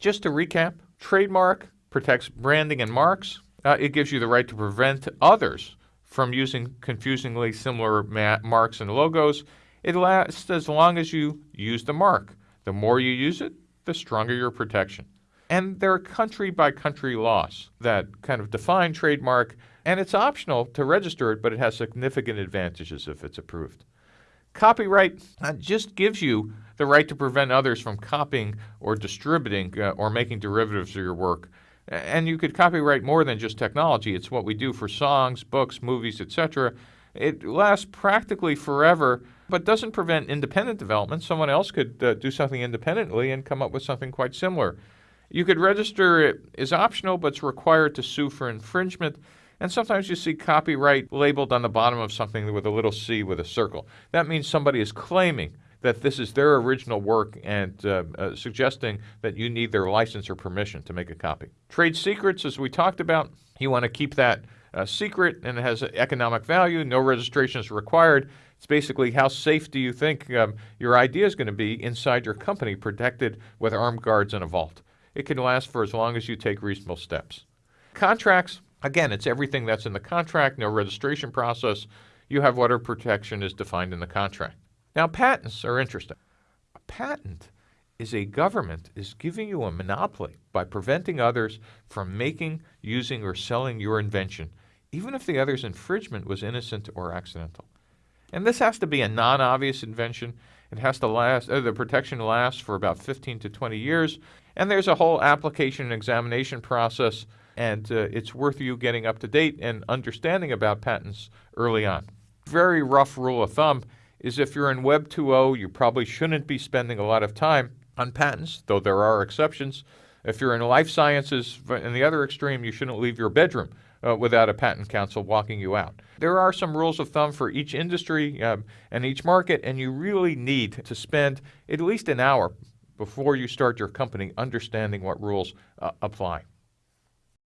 Just to recap, trademark protects branding and marks. Uh, it gives you the right to prevent others from using confusingly similar ma- marks and logos. It lasts as long as you use the mark. The more you use it, the stronger your protection. And there are country by country laws that kind of define trademark, and it's optional to register it, but it has significant advantages if it's approved. Copyright uh, just gives you the right to prevent others from copying or distributing uh, or making derivatives of your work. And you could copyright more than just technology. It's what we do for songs, books, movies, etc. It lasts practically forever, but doesn't prevent independent development. Someone else could uh, do something independently and come up with something quite similar. You could register it is optional, but it's required to sue for infringement. And sometimes you see copyright labeled on the bottom of something with a little C with a circle. That means somebody is claiming that this is their original work and uh, uh, suggesting that you need their license or permission to make a copy. Trade secrets, as we talked about, you want to keep that uh, secret and it has economic value. No registration is required. It's basically how safe do you think um, your idea is going to be inside your company, protected with armed guards in a vault. It can last for as long as you take reasonable steps. Contracts, again, it's everything that's in the contract, no registration process. You have whatever protection is defined in the contract. Now, patents are interesting. A patent is a government is giving you a monopoly by preventing others from making, using, or selling your invention, even if the other's infringement was innocent or accidental. And this has to be a non-obvious invention. It has to last, uh, the protection lasts for about 15 to 20 years, and there's a whole application and examination process, and uh, it's worth you getting up to date and understanding about patents early on. Very rough rule of thumb is if you're in Web 2.0, you probably shouldn't be spending a lot of time on patents, though there are exceptions. If you're in life sciences, in the other extreme, you shouldn't leave your bedroom uh, without a patent counsel walking you out. There are some rules of thumb for each industry um, and each market, and you really need to spend at least an hour before you start your company understanding what rules uh, apply.